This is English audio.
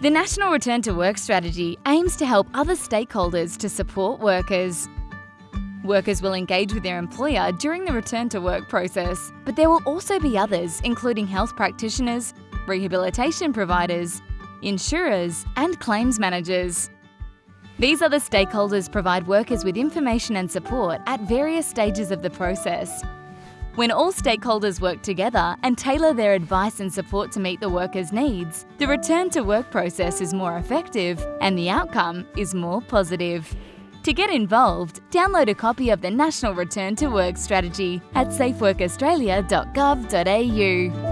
The National Return to Work strategy aims to help other stakeholders to support workers. Workers will engage with their employer during the return to work process, but there will also be others, including health practitioners, rehabilitation providers, insurers, and claims managers. These other stakeholders provide workers with information and support at various stages of the process. When all stakeholders work together and tailor their advice and support to meet the workers' needs, the return to work process is more effective and the outcome is more positive. To get involved, download a copy of the National Return to Work Strategy at safeworkaustralia.gov.au.